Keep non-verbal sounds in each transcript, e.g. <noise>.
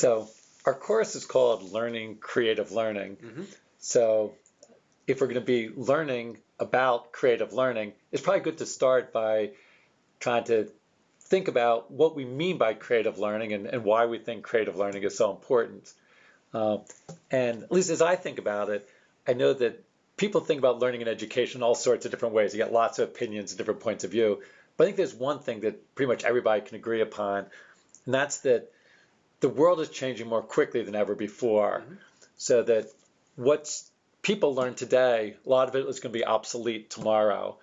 So our course is called Learning Creative Learning. Mhm. So if we're going to be learning about creative learning, it's probably good to start by trying to think about what we mean by creative learning and, and why we think creative learning is so important. Uh, and at least as I think about it, I know that people think about learning and education all sorts of different ways. You get lots of opinions and different points of view. But I think there's one thing that pretty much everybody can agree upon, and that's that the world is changing more quickly than ever before. Mhm. So that what's people learn today, a lot of it is going to be obsolete tomorrow.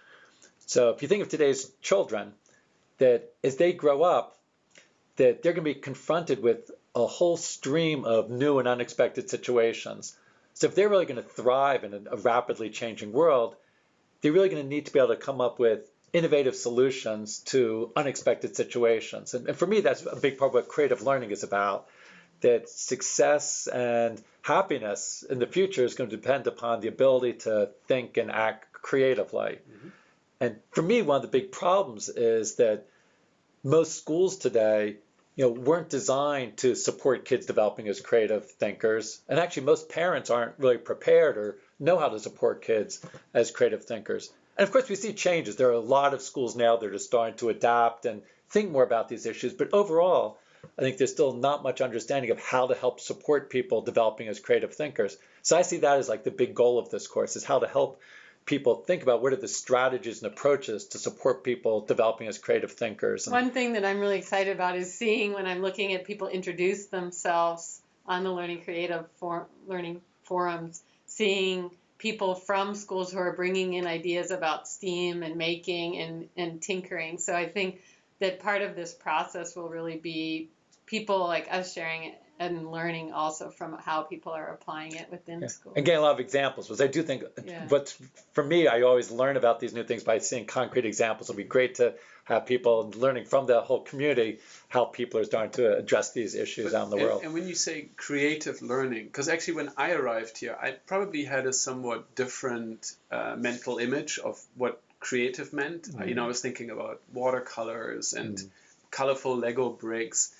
So if you think of today's children, that as they grow up, that they're going to be confronted with a whole stream of new and unexpected situations. So if they're really going to thrive in a rapidly changing world, they're really going to need to be able to come up with innovative solutions to unexpected situations. And, and for me, that's a big part of what creative learning is about. That success and happiness in the future is going to depend upon the ability to think and act creatively. Mhm. And for me, one of the big problems is that most schools today, you know, weren't designed to support kids developing as creative thinkers. And actually, most parents aren't really prepared or know how to support kids as creative thinkers. And of course, we see changes. There are a lot of schools now that are starting to adapt and think more about these issues. But overall, I think there's still not much understanding of how to help support people developing as creative thinkers. So I see that as like the big goal of this course is how to help people think about what are the strategies and approaches to support people developing as creative thinkers. And One thing that I'm really excited about is seeing when I'm looking at people introduce themselves on the Learning Creative for, Learning forums, seeing people from schools who are bringing in ideas about STEAM and making and, and tinkering. So I think that part of this process will really be people like us sharing it and learning also from how people are applying it within Yeah. schools. and getting a lot of examples because I do think Yeah. but for me I always learn about these new things by seeing concrete examples. It'll be great to have people learning from the whole community how people are starting to address these issues out in the and, world. And when you say creative learning, because actually when I arrived here, I probably had a somewhat different uh, mental image of what creative meant. Uh, You know, I was thinking about watercolors and Mm. colorful Lego bricks,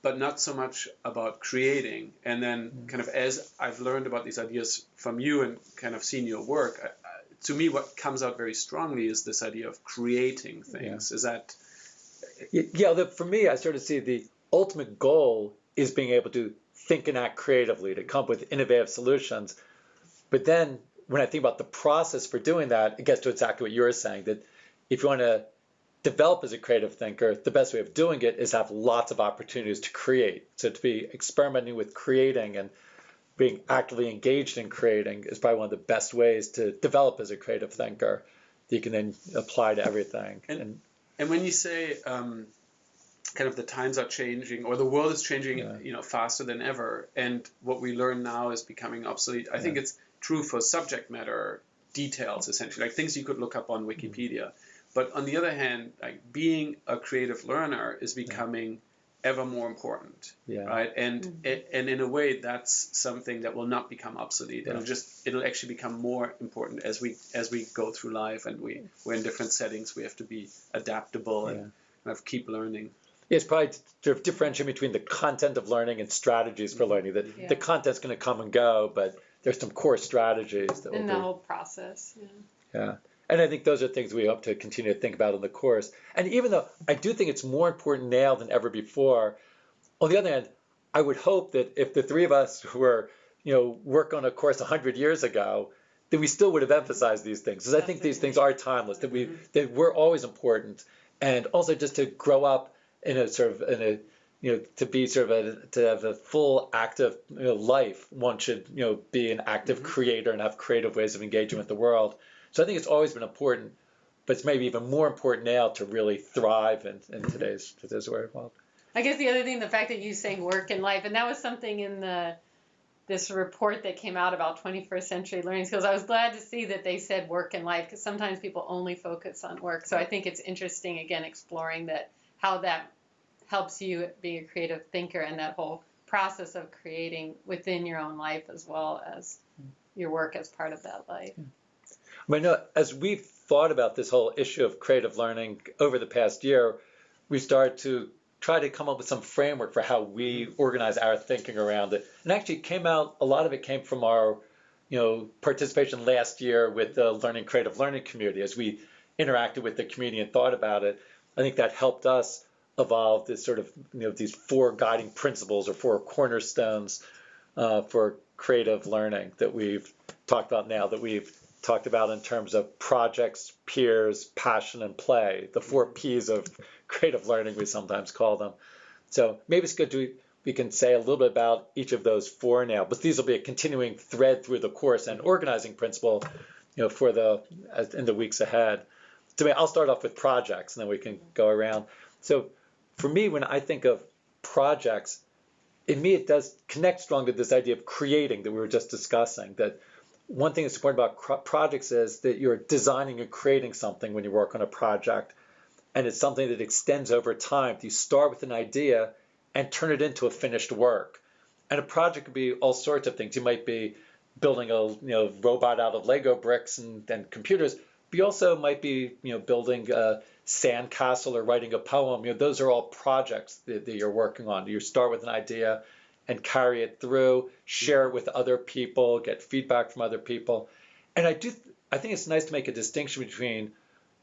but not so much about creating. And then, kind of as I've learned about these ideas from you and kind of seen your work, to me, what comes out very strongly is this idea of creating things. Is that Yeah, the, for me, I sort of see the ultimate goal is being able to think and act creatively, to come up with innovative solutions. But then when I think about the process for doing that, it gets to exactly what you're saying that if you want to develop as a creative thinker, the best way of doing it is have lots of opportunities to create. So to be experimenting with creating and being actively engaged in creating is probably one of the best ways to develop as a creative thinker that you can then apply to everything. And- And when you say um, kind of the times are changing or the world is changing, Yeah. you know, faster than ever, and what we learn now is becoming obsolete, I think it's true for subject matter details essentially, like things you could look up on Mm-hmm. Wikipedia. But on the other hand, like being a creative learner is becoming ever more important, yeah. right? And Mhm. and in a way, that's something that will not become obsolete. It'll just it'll actually become more important as we as we go through life and we we're in different settings. We have to be adaptable and Yeah. kind of keep learning. It's probably to sort of differentiate between the content of learning and strategies for learning. That Yeah. the content's going to come and go, but there's some core strategies that will in be. the whole process. Yeah. Yeah. And I think those are things we hope to continue to think about in the course. And even though I do think it's more important now than ever before, on the other hand, I would hope that if the three of us were, you know, work on a course 100 years ago, that we still would have emphasized these things. Because I think these things are timeless, that we mm-hmm. that we're always important. And also just to grow up in a sort of in a you know to be sort of a to have a full active you know, life one should you know be an active mm-hmm. creator and have creative ways of engaging with the world so i think it's always been important but it's maybe even more important now to really thrive in, in today's today's world I guess the other thing, the fact that you saying work and life, and that was something in the this report that came out about 21st century learning skills. I was glad to see that they said work and life because sometimes people only focus on work. So I think it's interesting again exploring that how that helps you be a creative thinker and that whole process of creating within your own life as well as your work as part of that life. Hmm. I uh, as we've thought about this whole issue of creative learning over the past year, we started to try to come up with some framework for how we organize our thinking around it. And actually, it came out. A lot of it came from our, you know, participation last year with the Learning Creative Learning community as we interacted with the community and thought about it. I think that helped us evolve this sort of, you know, these four guiding principles or four cornerstones uh, for creative learning that we've talked about now, that we've talked about in terms of projects, peers, passion, and play, the four mm-hmm. P's of <laughs> creative learning, we sometimes call them. So maybe it's good to we can say a little bit about each of those four now, but these will be a continuing thread through the course and organizing principle, you know, for the in the weeks ahead. So I'll start off with projects, and then we can go around. So for me, when I think of projects, in me it does connect strongly to this idea of creating that we were just discussing. That one thing that's important about projects is that you're designing and creating something when you work on a project and it's something that extends over time. You start with an idea and turn it into a finished work. And a project could be all sorts of things. You might be building a you know robot out of Lego bricks and, and computers, but you also might be you know building a sandcastle or writing a poem. You know those are all projects that, that you're working on. You start with an idea and carry it through, mm-hmm. share it with other people, get feedback from other people. And I do I think it's nice to make a distinction between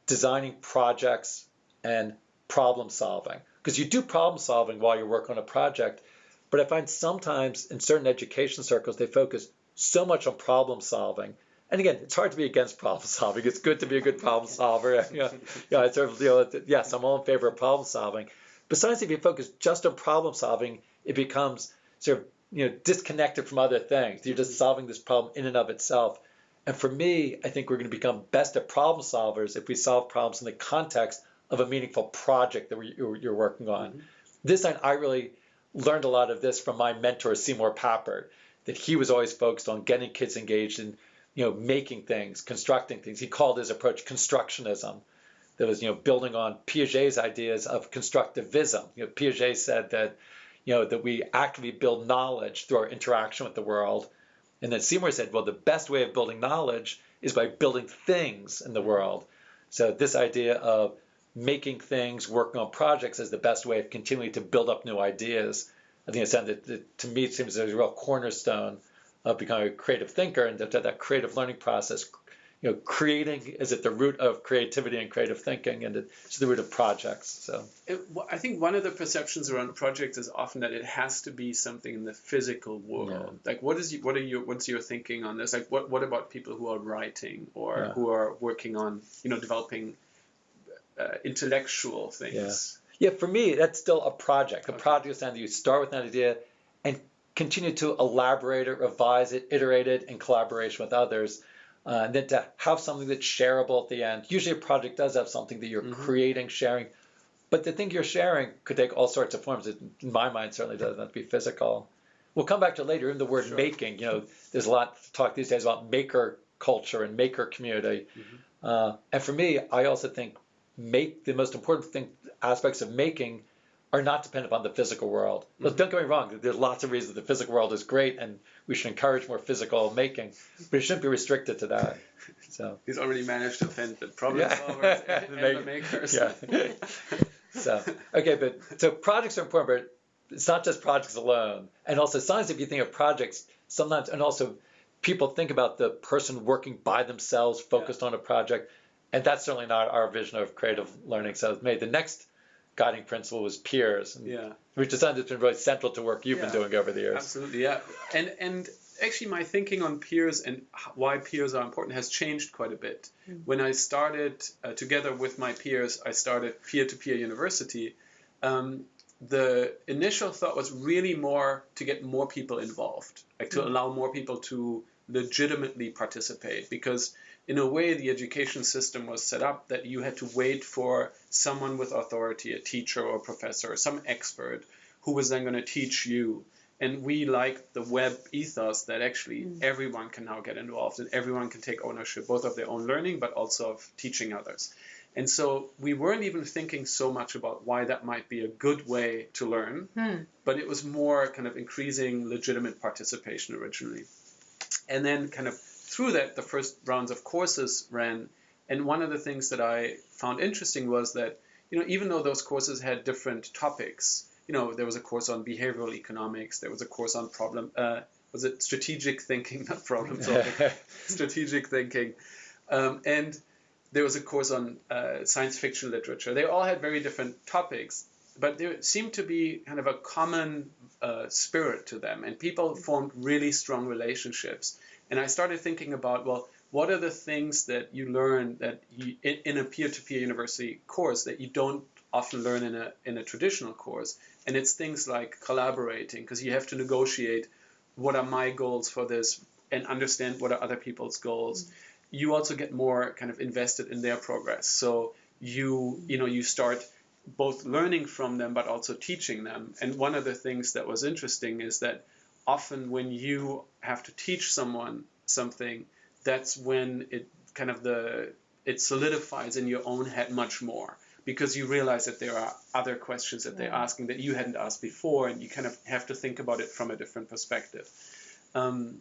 designing projects and problem solving. Because you do problem solving while you work on a project, but I find sometimes in certain education circles they focus so much on problem solving. And again, it's hard to be against problem <laughs> solving. It's good to be a good problem <laughs> solver. <laughs> yeah, yeah, it's sort of, you know, yes, I'm all in favor of problem solving. Besides, if you focus just on problem solving, it becomes sort of you know disconnected from other things. You're just solving this problem in and of itself. And for me, I think we're going to become best at problem solvers if we solve problems in the context of a meaningful project that you're working on. Mm-hmm. This time, I really learned a lot of this from my mentor, Seymour Papert, that he was always focused on getting kids engaged in, you know, making things, constructing things. He called his approach constructionism. That was, you know, building on Piaget's ideas of constructivism. You know, Piaget said that, you know, that we actively build knowledge through our interaction with the world. And then Seymour said, well, the best way of building knowledge is by building things in the world. So this idea of making things, working on projects is the best way of continuing to build up new ideas. I think it's that, that to me seems a real cornerstone of becoming a creative thinker and that, that creative learning process. You know, creating is at the root of creativity and creative thinking, and it's the root of projects. So, it, I think one of the perceptions around projects is often that it has to be something in the physical world. Yeah. Like, what is what are your what's your thinking on this? Like, what what about people who are writing or yeah. who are working on you know developing uh, intellectual things. Yeah. yeah, for me, that's still a project. A okay. project is something you start with an idea and continue to elaborate it, revise it, iterate it in collaboration with others. Uh, and then to have something that's shareable at the end. Usually, a project does have something that you're mm-hmm. creating, sharing, but the thing you're sharing could take all sorts of forms. It, in my mind, certainly doesn't have to be physical. We'll come back to later in the word sure. making. You know, there's a lot to talk these days about maker culture and maker community. Mm-hmm. Uh, and for me, I also think make the most important thing aspects of making are not dependent on the physical world. Mm-hmm. Don't get me wrong. There's lots of reasons the physical world is great, and we should encourage more physical making, but it shouldn't be restricted to that. So he's already managed to offend the problem yeah. solvers and, and the <laughs> makers. Yeah. <laughs> so okay, but so projects are important, but it's not just projects alone. And also, sometimes if you think of projects, sometimes and also people think about the person working by themselves, focused yeah. on a project and that's certainly not our vision of creative learning. So made the next guiding principle was peers, yeah. which is something that's been really central to work you've yeah. been doing over the years. Absolutely, yeah. And and actually, my thinking on peers and why peers are important has changed quite a bit. Mm-hmm. When I started uh, together with my peers, I started peer-to-peer university. Um, the initial thought was really more to get more people involved, like to mm-hmm. allow more people to legitimately participate, because in a way, the education system was set up that you had to wait for someone with authority, a teacher or a professor, or some expert, who was then going to teach you. And we like the web ethos that actually mm. everyone can now get involved and everyone can take ownership, both of their own learning, but also of teaching others. And so we weren't even thinking so much about why that might be a good way to learn, hmm. but it was more kind of increasing legitimate participation originally. And then kind of through that, the first rounds of courses ran. And one of the things that I found interesting was that you know, even though those courses had different topics, you know, there was a course on behavioral economics, there was a course on problem, uh, was it strategic thinking, <laughs> not problem solving, <laughs> strategic thinking, um, and there was a course on uh, science fiction literature. They all had very different topics, but there seemed to be kind of a common uh, spirit to them, and people formed really strong relationships. And I started thinking about, well, what are the things that you learn that you, in, in a peer-to-peer university course that you don't often learn in a in a traditional course? And it's things like collaborating, because you have to negotiate what are my goals for this and understand what are other people's goals. Mm-hmm. You also get more kind of invested in their progress. So you you know you start both learning from them but also teaching them. And one of the things that was interesting is that often when you have to teach someone something, that's when it kind of the it solidifies in your own head much more because you realize that there are other questions that they're asking that you hadn't asked before, and you kind of have to think about it from a different perspective. Um,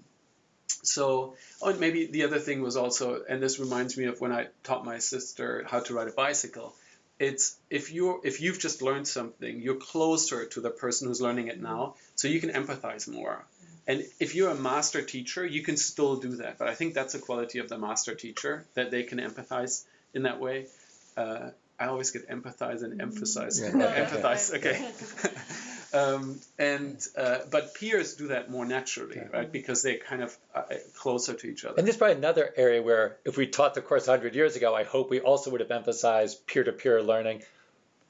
so, oh, and maybe the other thing was also, and this reminds me of when I taught my sister how to ride a bicycle. It's if you if you've just learned something, you're closer to the person who's learning it now, so you can empathize more. And if you're a master teacher, you can still do that. But I think that's a quality of the master teacher that they can empathize in that way. Uh, I always get empathize and emphasize. Yeah. empathize, okay. <laughs> um, and uh, but peers do that more naturally, yeah. right? Because they're kind of uh, closer to each other. And this is probably another area where, if we taught the course 100 years ago, I hope we also would have emphasized peer-to-peer learning.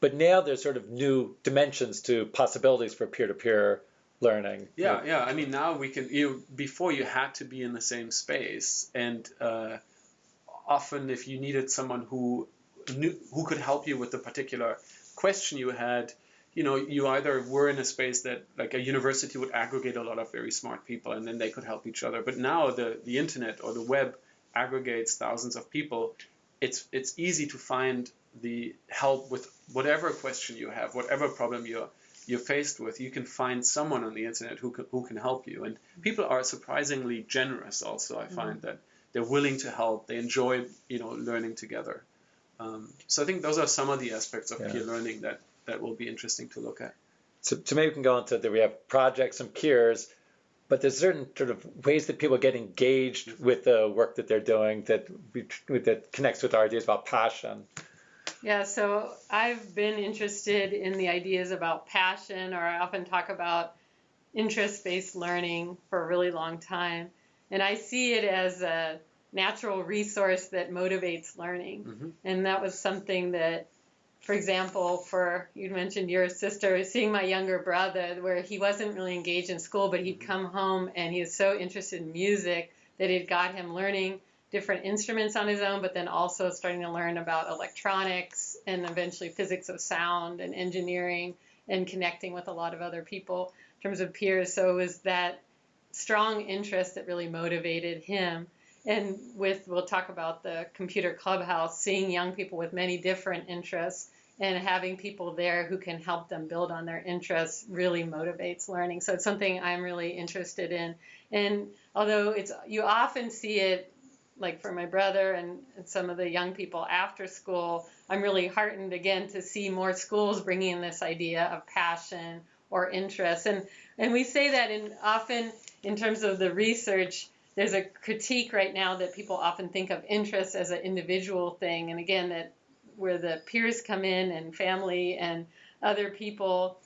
But now there's sort of new dimensions to possibilities for peer-to-peer learning. Yeah, yeah. I mean, now we can. You before you had to be in the same space, and uh, often if you needed someone who knew, who could help you with the particular question you had, you know, you either were in a space that like a university would aggregate a lot of very smart people and then they could help each other. But now the, the internet or the web aggregates thousands of people. It's it's easy to find the help with whatever question you have, whatever problem you're you're faced with. You can find someone on the internet who can, who can help you. And people are surprisingly generous. Also, I find mm-hmm. that they're willing to help. They enjoy you know learning together. Um, so I think those are some of the aspects of yeah. peer learning that, that will be interesting to look at. So, so maybe we can go on to that we have projects and peers, but there's certain sort of ways that people get engaged with the work that they're doing that that connects with our ideas about passion. Yeah, so I've been interested in the ideas about passion, or I often talk about interest-based learning for a really long time, and I see it as a natural resource that motivates learning. Mm-hmm. And that was something that, for example, for you mentioned your sister, seeing my younger brother, where he wasn't really engaged in school, but he'd come home and he was so interested in music that it got him learning different instruments on his own, but then also starting to learn about electronics and eventually physics of sound and engineering and connecting with a lot of other people in terms of peers. So it was that strong interest that really motivated him. And with we'll talk about the computer clubhouse seeing young people with many different interests and having people there who can help them build on their interests really motivates learning. So it's something i'm really interested in. And although it's you often see it like for my brother and, and some of the young people after school i'm really heartened again to see more schools bringing in this idea of passion or interest. And and we say that in often in terms of the research there's a critique right now that people often think of interest as an individual thing, and again that where the peers come in and family and other people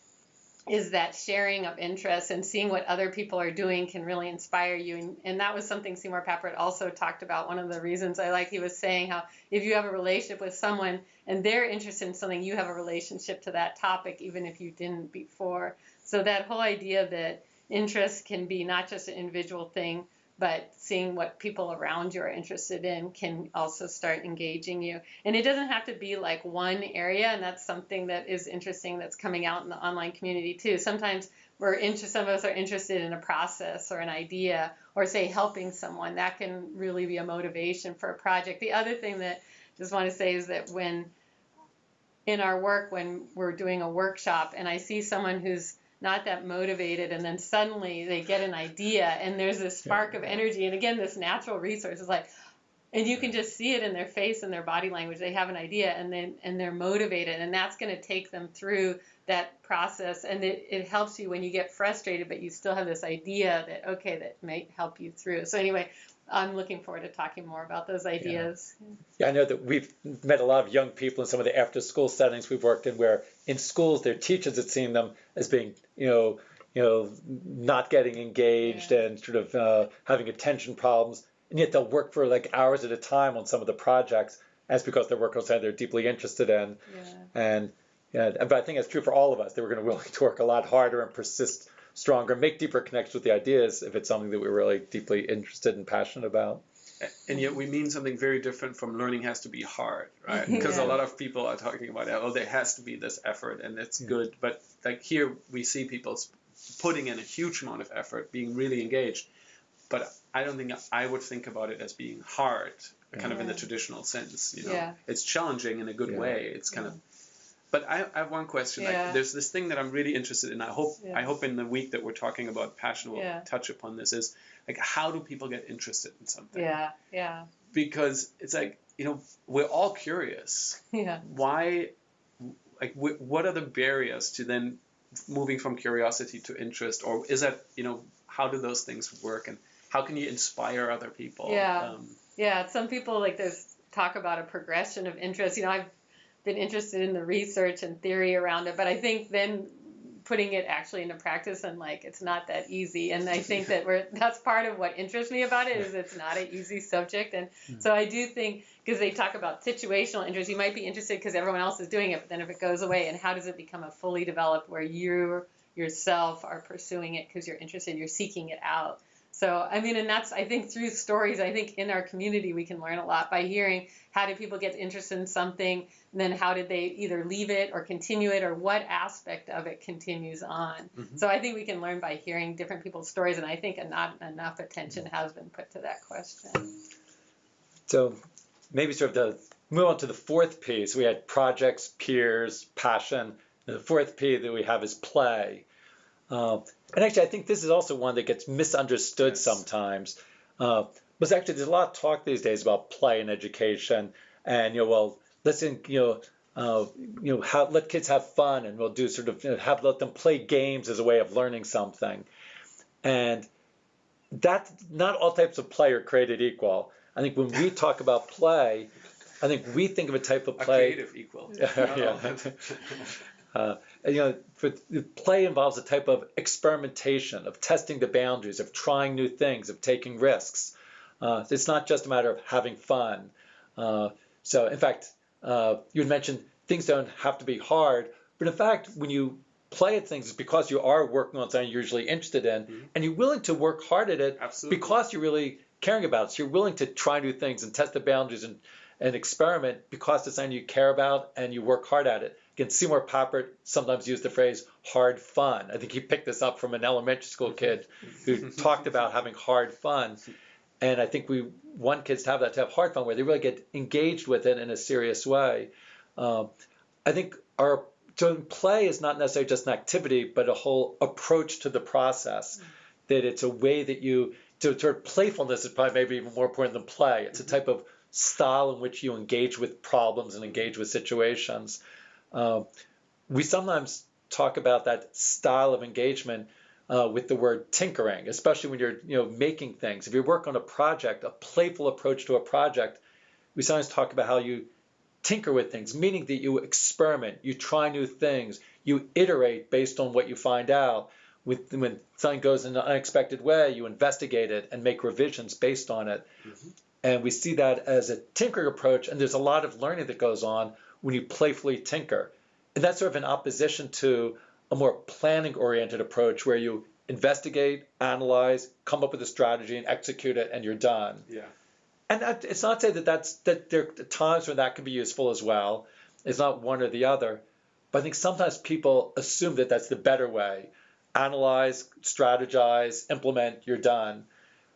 is that sharing of interests and seeing what other people are doing can really inspire you. And, and, that was something Seymour Papert also talked about. One of the reasons I like, he was saying how if you have a relationship with someone and they're interested in something, you have a relationship to that topic, even if you didn't before. So that whole idea that interest can be not just an individual thing, but seeing what people around you are interested in can also start engaging you. And it doesn't have to be like one area, and that's something that is interesting that's coming out in the online community too. Sometimes we're interested, some of us are interested in a process or an idea, or say helping someone. That can really be a motivation for a project. The other thing that I just want to say is that when in our work, when we're doing a workshop, and I see someone who's not that motivated and then suddenly they get an idea and there's this spark yeah. of energy and again this natural resource is like and you can just see it in their face and their body language they have an idea and then and they're motivated and that's going to take them through that process and it, it helps you when you get frustrated but you still have this idea that okay that might help you through so anyway i'm looking forward to talking more about those ideas Yeah, I know that we've met a lot of young people in some of the after school settings we've worked in where in schools their teachers had seen them as being, you know, you know, not getting engaged and sort of uh, having attention problems. And yet they'll work for like hours at a time on some of the projects. That's because they're working on something they're deeply interested in. yeah And yeah, but I think it's true for all of us. They were going to willing to work a lot harder and persist stronger, make deeper connections with the ideas if it's something that we're really deeply interested and passionate about. and yet we mean something very different from learning has to be hard right <laughs> because Yeah. a lot of people are talking about oh there has to be this effort and it's good but like here we see people putting in a huge amount of effort being really engaged but i don't think i would think about it as being hard kind of in the traditional sense you know Yeah. it's challenging in a good Yeah. way it's kind of but I, I have one question. Yeah. Like, there's this thing that I'm really interested in. I hope. I hope in the week that we're talking about passion we'll Yeah. touch upon this. Is like how do people get interested in something? yeah yeah because it's like you know we're all curious <laughs> yeah why like what are the barriers to then moving from curiosity to interest or is that you know how do those things work and how can you inspire other people Yeah. um, Yeah, some people like there's talk about a progression of interest. You know, I've been interested in the research and theory around it, but I think then putting it actually into practice and like it's not that easy. And I think that we're that's part of what interests me about it is it's not an easy subject. And hmm. so I do think because they talk about situational interest, you might be interested because everyone else is doing it, but then if it goes away, and how does it become a fully developed where you yourself are pursuing it because you're interested, you're seeking it out. So, I mean, and that's, I think through stories, I think in our community, we can learn a lot by hearing how did people get interested in something, and then how did they either leave it or continue it, or what aspect of it continues on. Mhm. So, I think we can learn by hearing different people's stories, and I think not enough attention has been put to that question. So maybe sort of to move on to the fourth piece, we had projects, peers, passion. And the fourth P that we have is play. Um, and actually, I think this is also one that gets misunderstood Yes. sometimes. Uh, because actually, there's a lot of talk these days about play in education, and you know, well, listen, you know, uh, you know, how, let kids have fun, and we'll do sort of you know, have let them play games as a way of learning something, and that not all types of play are created equal. I think when we talk about play, I think we think of a type of a play. creative equal <laughs> Yeah, Not yeah. all. <laughs> Uh, and, you know, for, play involves a type of experimentation, of testing the boundaries, of trying new things, of taking risks. Uh, it's not just a matter of having fun. Uh, so, in fact, uh, you had mentioned things don't have to be hard, but in fact, when you play at things, it's because you are working on something you're usually interested in, Mhm. and you're willing to work hard at it Absolutely. because you're really caring about it. So you're willing to try new things and test the boundaries and, and experiment because it's something you care about and you work hard at it. Again, Seymour Papert sometimes used the phrase hard fun. I think he picked this up from an elementary school kid who <laughs> talked about having hard fun. And I think we want kids to have that, to have hard fun, where they really get engaged with it in a serious way. Um, I think our so play is not necessarily just an activity, but a whole approach to the process. That it's a way that you to sort of playfulness is probably maybe even more important than play. It's a type of style in which you engage with problems and engage with situations. Um, we sometimes talk about that style of engagement uh, with the word tinkering, especially when you're you know making things. If you work on a project, a playful approach to a project, we sometimes talk about how you tinker with things, meaning that you experiment, you try new things, you iterate based on what you find out. With, when something goes in an unexpected way, you investigate it and make revisions based on it. And we see that as a tinkering approach, and there's a lot of learning that goes on when you playfully tinker. And that's sort of in opposition to a more planning oriented approach where you investigate, analyze, come up with a strategy, and execute it, and you're done. yeah And that, it's not to say that that's that there are times when that can be useful as well. It's not one or the other. But I think sometimes people assume that that's the better way. Analyze, strategize, implement, you're done.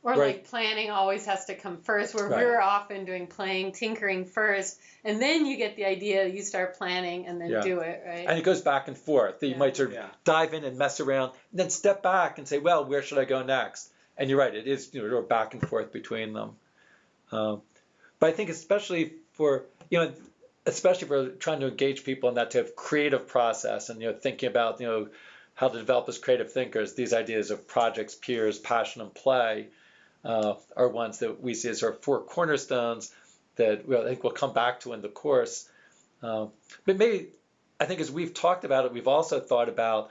Or Right. like planning always has to come first, where Right. we're often doing playing, tinkering first, and then you get the idea, you start planning, and then Yeah. do it, right? And it goes back and forth. You Yeah. might sort of Yeah. dive in and mess around, and then step back and say, well, where should I go next? And you're right, it is you know, back and forth between them. Um, but I think especially for you know, especially for trying to engage people in that type of creative process and you know thinking about you know how to develop as creative thinkers. These ideas of projects, peers, passion, and play uh, are ones that we see as our four cornerstones that we'll, I think we'll come back to in the course. Uh, but maybe I think as we've talked about it, we've also thought about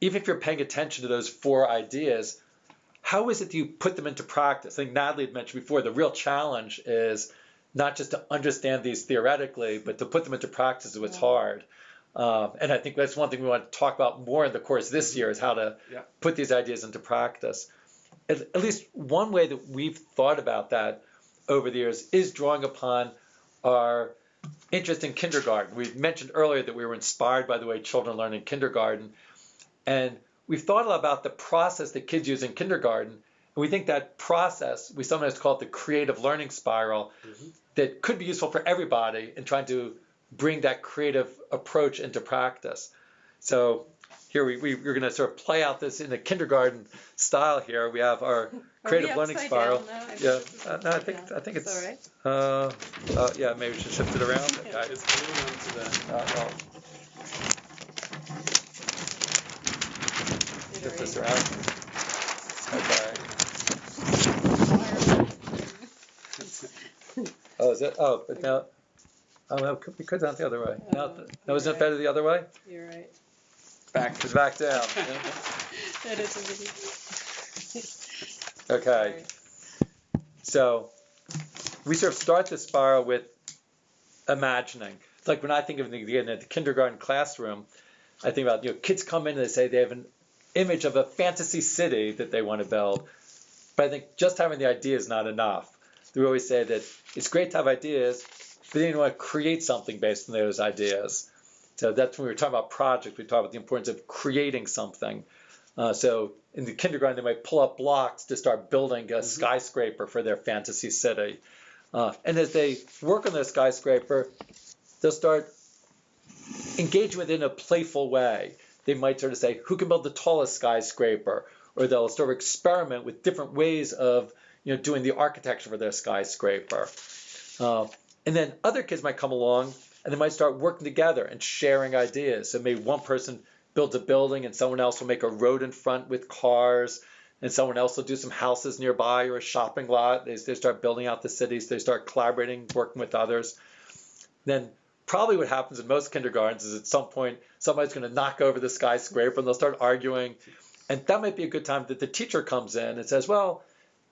even if you're paying attention to those four ideas, how is it that you put them into practice? I think Natalie had mentioned before the real challenge is not just to understand these theoretically, but to put them into practice is what's yeah. hard. Um, and I think that's one thing we want to talk about more in the course this year is how to yeah. put these ideas into practice. At, at, least one way that we've thought about that over the years is drawing upon our interest in kindergarten. We mentioned earlier that we were inspired by the way children learn in kindergarten. And we've thought a lot about the process that kids use in kindergarten. And we think that process, we sometimes call it the creative learning spiral, mm-hmm. that could be useful for everybody in trying to bring that creative approach into practice. So here we, we, are going to sort of play out this in a kindergarten style here. We have our creative learning spiral. Yeah, uh, no, I think yeah. I think it's, it's all right. Uh, uh, yeah, maybe we should shift it around. Okay. It's glued onto the. Uh, oh. Shift this around. Okay. oh, is it? Oh, but now. Oh, no, we could have the other way. Oh, no, no isn't right. it better the other way? You're right. Back. It's back down. <laughs> that is a <laughs> Okay. So we sort of start the spiral with imagining. It's like when I think of the, the kindergarten classroom, I think about you know kids come in and they say they have an image of a fantasy city that they want to build, but I think just having the idea is not enough. We always say that it's great to have ideas, but then you want to create something based on those ideas. So that's when we were talking about projects, we talked about the importance of creating something. Uh, so in the kindergarten, they might pull up blocks to start building a mm-hmm. skyscraper for their fantasy city. Uh, and as they work on their skyscraper, they'll start engaging with it in a playful way. They might sort of say, who can build the tallest skyscraper? Or they'll sort of experiment with different ways of you know, doing the architecture for their skyscraper. Uh, and then other kids might come along and they might start working together and sharing ideas. So maybe one person builds a building and someone else will make a road in front with cars and someone else will do some houses nearby or a shopping lot. They, they start building out the cities. They start collaborating, working with others. Then probably what happens in most kindergartens is at some point somebody's going to knock over the skyscraper and they'll start arguing. And that might be a good time that the teacher comes in and says, well,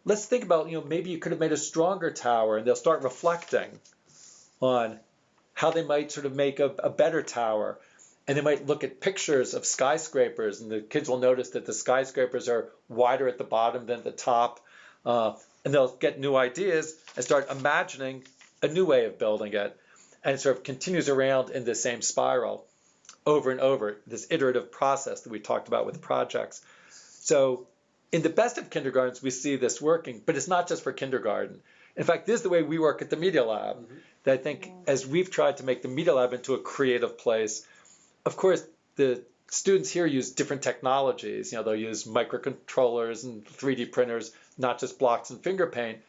let's think about, you know, maybe you could have made a stronger tower. And they'll start reflecting on how they might sort of make a, a better tower. And they might look at pictures of skyscrapers, and the kids will notice that the skyscrapers are wider at the bottom than the top. Uh, and they'll get new ideas and start imagining a new way of building it. And it sort of continues around in the same spiral over and over, this iterative process that we talked about with projects. So in the best of kindergartens, we see this working, but it's not just for kindergarten. In fact, this is the way we work at the Media Lab. Mm-hmm. That I think as we've tried to make the Media Lab into a creative place, of course, the students here use different technologies. You know, they'll use microcontrollers and 3D printers, not just blocks and finger paint.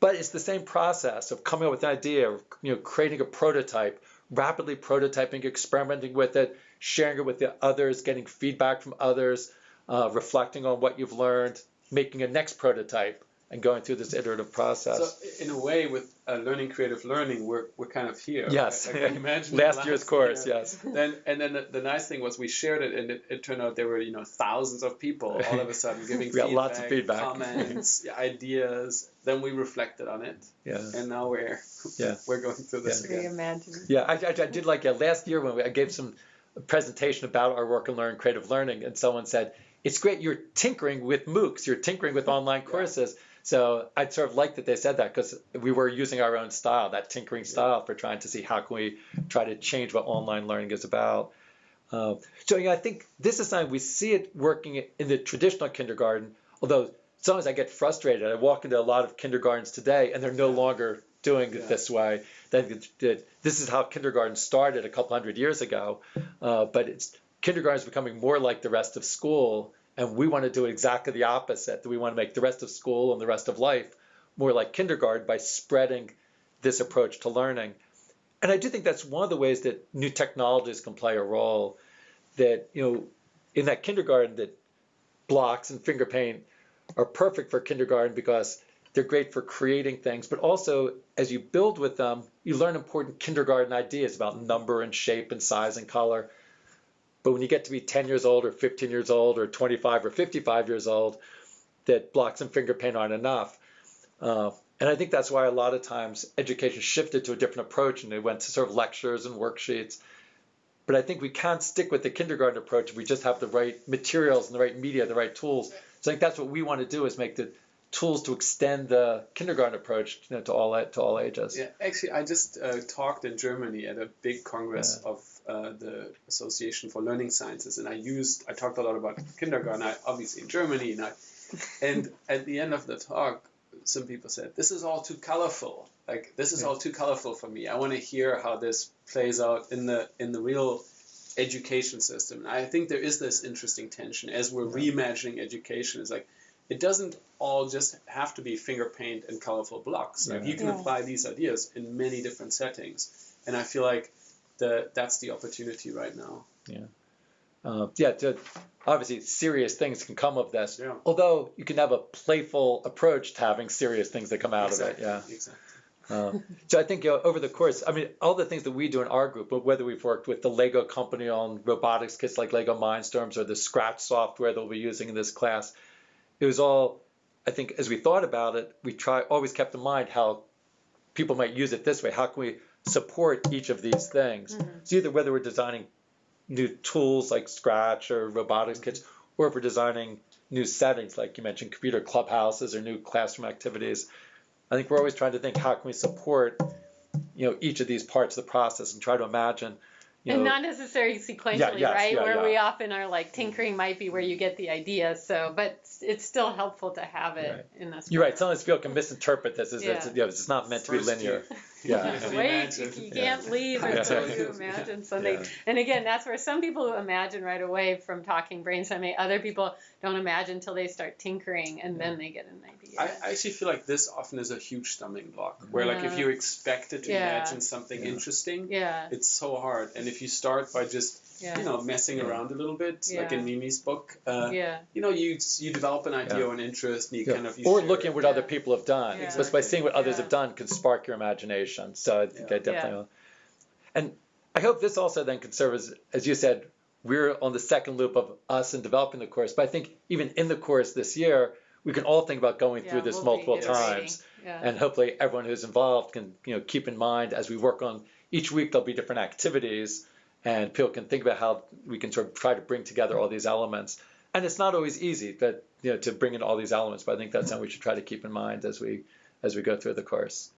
But it's the same process of coming up with an idea, you know, creating a prototype, rapidly prototyping, experimenting with it, sharing it with the others, getting feedback from others, uh, reflecting on what you've learned, making a next prototype and going through this iterative process. So in a way, with uh, learning creative learning, we're, we're kind of here. Yes. I, I imagine <laughs> last, last, year's course. Year. Yes. <laughs> Then and then the, the, nice thing was we shared it, and it, it, turned out there were you know thousands of people all of a sudden giving <laughs> we feedback, lots of feedback, comments, ideas. Then we reflected on it. Yeah. And now we're yeah we're going through this yeah. again. Yeah, I, I, I, did like yeah, last year when we, I gave some presentation about our work and learn creative learning, and someone said. It's great you're tinkering with MOOCs, you're tinkering with online courses. So I'd sort of like that they said that because we were using our own style, that tinkering style, for trying to see how can we try to change what online learning is about. Uh, so I think this is something we see it working in the traditional kindergarten. Although sometimes I get frustrated. I walk into a lot of kindergartens today, and they're no longer doing it this way. That this is how kindergarten started a couple hundred years ago, uh, but it's kindergarten is becoming more like the rest of school and we want to do exactly the opposite. That we want to make the rest of school and the rest of life more like kindergarten by spreading this approach to learning. And I do think that's one of the ways that new technologies can play a role. That you know, in that kindergarten, that blocks and finger paint are perfect for kindergarten because they're great for creating things, but also as you build with them, you learn important kindergarten ideas about number and shape and size and color. But when you get to be 10 years old or 15 years old or 25 or 55 years old, that blocks and finger paint aren't enough. Uh, and I think that's why a lot of times education shifted to a different approach and they went to sort of lectures and worksheets. But I think we can't stick with the kindergarten approach if we just have the right materials and the right media, the right tools. So I think that's what we want to do is make the tools to extend the kindergarten approach you know, to all to all ages. Yeah, actually, I just uh, talked in Germany at a big congress yeah. of uh, the Association for Learning Sciences, and I used I talked a lot about kindergarten, I, obviously in Germany, and I, and at the end of the talk, some people said this is all too colorful. Like this is yeah. all too colorful for me. I want to hear how this plays out in the in the real education system. And I think there is this interesting tension as we're yeah. reimagining education. It's like it doesn't all just have to be finger paint and colorful blocks. Like you can yeah. apply these ideas in many different settings, and I feel like the that's the opportunity right now. Yeah. Uh, yeah, to, obviously serious things can come of this. Yeah. Although you can have a playful approach to having serious things that come out exactly. of it. Yeah. Exactly. Uh, so I think you know, over the course, I mean, all the things that we do in our group, but whether we've worked with the Lego company on robotics kits like Lego Mindstorms or the Scratch software that we'll be using in this class, it was all, I think, as we thought about it, we try always kept in mind how people might use it this way. How can we support each of these things? Mm-hmm. So either whether we're designing new tools like Scratch or robotics kits, or if we're designing new settings like you mentioned, computer clubhouses or new classroom activities. I think we're always trying to think how can we support you know each of these parts of the process and try to imagine you and know, not necessarily sequentially, yeah, yes, right? Yeah, where yeah. we often are like mm-hmm. tinkering might be where you get the idea. So, but it's still helpful to have it right. in this. You're right. Sometimes people can misinterpret this as it's, you know, it's not meant First to be linear. <laughs> Yeah. Wait, you, you can't leave until you <laughs> imagine something. And again, that's where some people imagine right away from talking brainstorming. Other people don't imagine until they start tinkering, and then they get an idea. I, I actually feel like this often is a huge stumbling block. Where like if you expected to imagine something interesting, yeah. it's so hard. And if you start by just yeah. you know messing yeah. around a little bit yeah. like in Mimi's book uh, yeah. you know you you develop an idea or an interest and you kind of you or looking at what other people have done exactly. but by seeing what others have done can spark your imagination so I think I definitely and I hope this also then can serve as as you said we're on the second loop of us in developing the course but I think even in the course this year we can all think about going through this we'll multiple times yeah. and hopefully everyone who's involved can you know keep in mind as we work on each week there'll be different activities and people can think about how we can sort of try to bring together all these elements. And it's not always easy, but you know, to bring in all these elements. But I think that's something we should try to keep in mind as we as we go through the course.